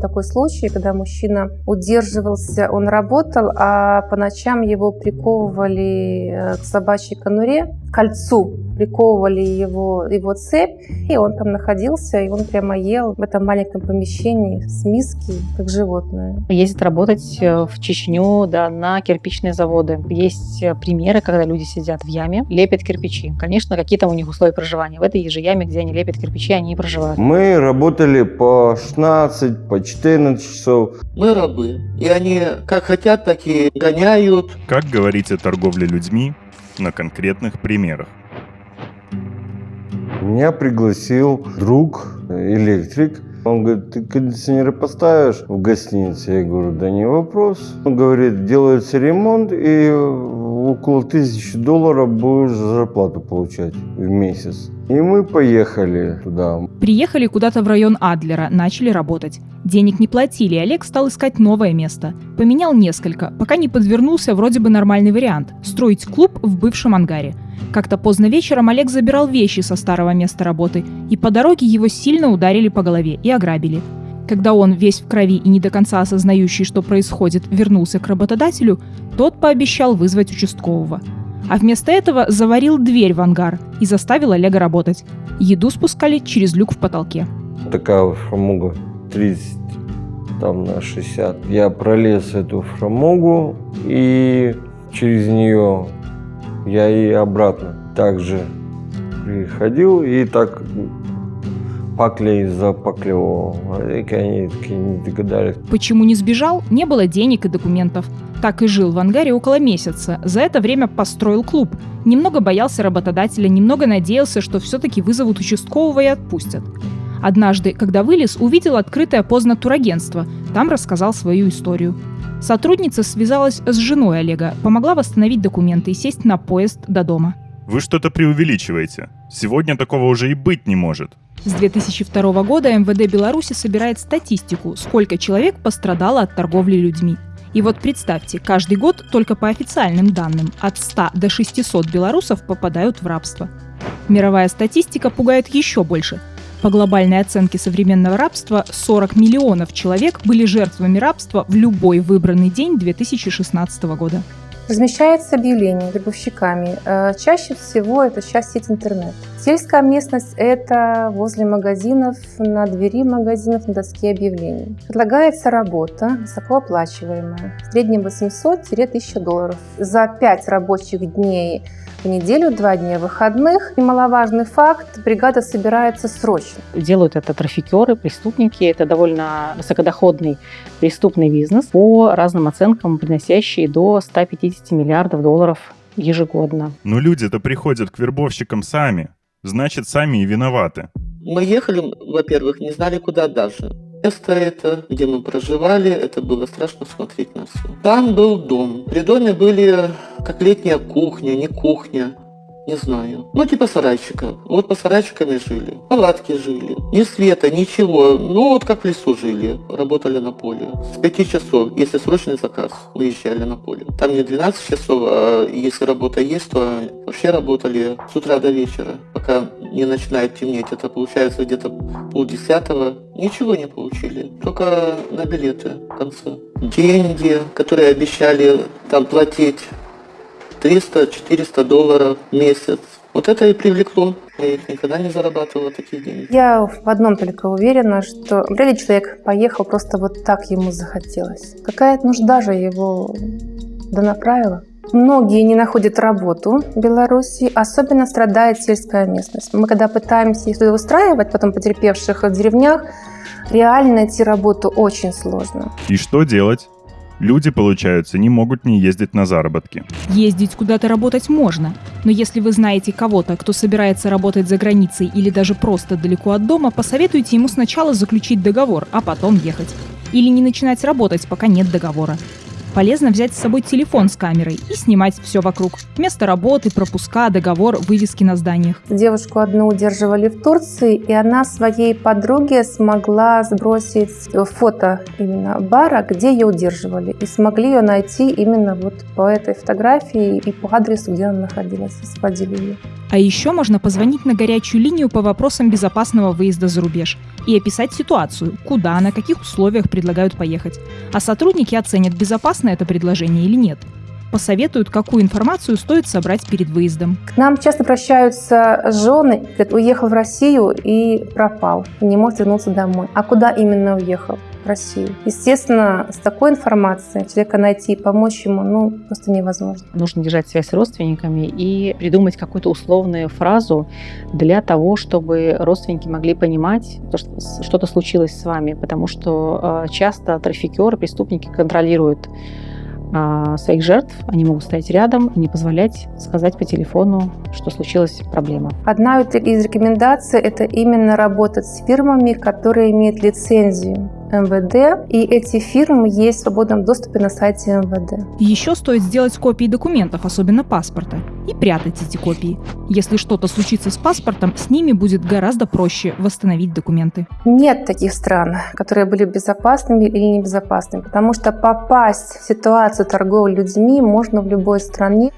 Такой случай, когда мужчина удерживался, он работал, а по ночам его приковывали э, к собачьей конуре, кольцу приковывали его, его цепь, и он там находился, и он прямо ел в этом маленьком помещении с миски, как животное. Ездит работать э, в Чечню, да, на кирпичные заводы. Есть э, примеры, когда люди сидят в яме, лепят кирпичи. Конечно, какие там у них условия проживания. В этой же яме, где они лепят кирпичи, они и проживают. Мы работали по 16, по 14 часов. Мы рабы, и они как хотят, так и гоняют. Как говорить о торговле людьми на конкретных примерах? Меня пригласил друг, электрик. Он говорит, ты кондиционеры поставишь в гостинице? Я говорю, да не вопрос. Он говорит, делается ремонт, и около тысячи долларов будешь зарплату получать в месяц. И мы поехали туда. Приехали куда-то в район Адлера, начали работать. Денег не платили, и Олег стал искать новое место. Поменял несколько, пока не подвернулся вроде бы нормальный вариант – строить клуб в бывшем ангаре. Как-то поздно вечером Олег забирал вещи со старого места работы, и по дороге его сильно ударили по голове и ограбили. Когда он, весь в крови и не до конца осознающий, что происходит, вернулся к работодателю, тот пообещал вызвать участкового. А вместо этого заварил дверь в ангар и заставил Олега работать. Еду спускали через люк в потолке. Такая фрамуга 30 там на 60. Я пролез эту фрамугу и через нее я и обратно также приходил и так паклей запаклевал. И они такие не догадались. Почему не сбежал? Не было денег и документов. Так и жил в ангаре около месяца. За это время построил клуб. Немного боялся работодателя, немного надеялся, что все-таки вызовут участкового и отпустят. Однажды, когда вылез, увидел открытое поздно турагентство. Там рассказал свою историю. Сотрудница связалась с женой Олега, помогла восстановить документы и сесть на поезд до дома. Вы что-то преувеличиваете. Сегодня такого уже и быть не может. С 2002 года МВД Беларуси собирает статистику, сколько человек пострадало от торговли людьми. И вот представьте, каждый год только по официальным данным от 100 до 600 белорусов попадают в рабство. Мировая статистика пугает еще больше. По глобальной оценке современного рабства, 40 миллионов человек были жертвами рабства в любой выбранный день 2016 года. Размещается объявление гробовщиками. Э, чаще всего это сейчас сеть интернет. Сельская местность – это возле магазинов, на двери магазинов, на доске объявлений. Предлагается работа, высокооплачиваемая, в среднем 800-1000 долларов. За 5 рабочих дней в неделю, два дня выходных. Немаловажный факт, бригада собирается срочно. Делают это трафикеры, преступники. Это довольно высокодоходный преступный бизнес, по разным оценкам приносящий до 150 миллиардов долларов ежегодно. Но люди-то приходят к вербовщикам сами. Значит, сами и виноваты. Мы ехали, во-первых, не знали куда дальше. Место это, где мы проживали, это было страшно смотреть на все. Там был дом. При доме были как летняя кухня, не кухня не знаю. Ну, типа сарайчика. Вот по сарайчиками жили. Палатки жили. Ни света, ничего. Ну, вот как в лесу жили. Работали на поле. С 5 часов, если срочный заказ, выезжали на поле. Там не 12 часов, а если работа есть, то вообще работали с утра до вечера, пока не начинает темнеть. Это получается где-то полдесятого. Ничего не получили. Только на билеты в конце. Деньги, которые обещали там платить 300-400 долларов в месяц. Вот это и привлекло. Я их никогда не зарабатывала такие деньги. Я в одном только уверена, что вряд ли человек поехал просто вот так ему захотелось. Какая-то нужда же его донаправила. Многие не находят работу в Беларуси, особенно страдает сельская местность. Мы когда пытаемся их устраивать, потом потерпевших в деревнях, реально найти работу очень сложно. И что делать? Люди, получается, не могут не ездить на заработки. Ездить куда-то работать можно, но если вы знаете кого-то, кто собирается работать за границей или даже просто далеко от дома, посоветуйте ему сначала заключить договор, а потом ехать. Или не начинать работать, пока нет договора полезно взять с собой телефон с камерой и снимать все вокруг. Место работы, пропуска, договор, вывески на зданиях. Девушку одну удерживали в Турции, и она своей подруге смогла сбросить фото именно бара, где ее удерживали. И смогли ее найти именно вот по этой фотографии и по адресу, где она находилась, и сводили ее. А еще можно позвонить на горячую линию по вопросам безопасного выезда за рубеж и описать ситуацию, куда, на каких условиях предлагают поехать. А сотрудники оценят, безопасно это предложение или нет посоветуют, какую информацию стоит собрать перед выездом. К нам часто обращаются жены, говорят, уехал в Россию и пропал, не может вернуться домой. А куда именно уехал? Россию. Естественно, с такой информацией человека найти и помочь ему ну, просто невозможно. Нужно держать связь с родственниками и придумать какую-то условную фразу для того, чтобы родственники могли понимать, что что-то случилось с вами, потому что э, часто трафикеры, преступники контролируют а, своих жертв, они могут стоять рядом и не позволять сказать по телефону, что случилась проблема. Одна из рекомендаций – это именно работать с фирмами, которые имеют лицензию МВД, и эти фирмы есть в свободном доступе на сайте МВД. Еще стоит сделать копии документов, особенно паспорта, и прятать эти копии. Если что-то случится с паспортом, с ними будет гораздо проще восстановить документы. Нет таких стран, которые были безопасными или небезопасными, потому что попасть в ситуацию торговли людьми можно в любой стране.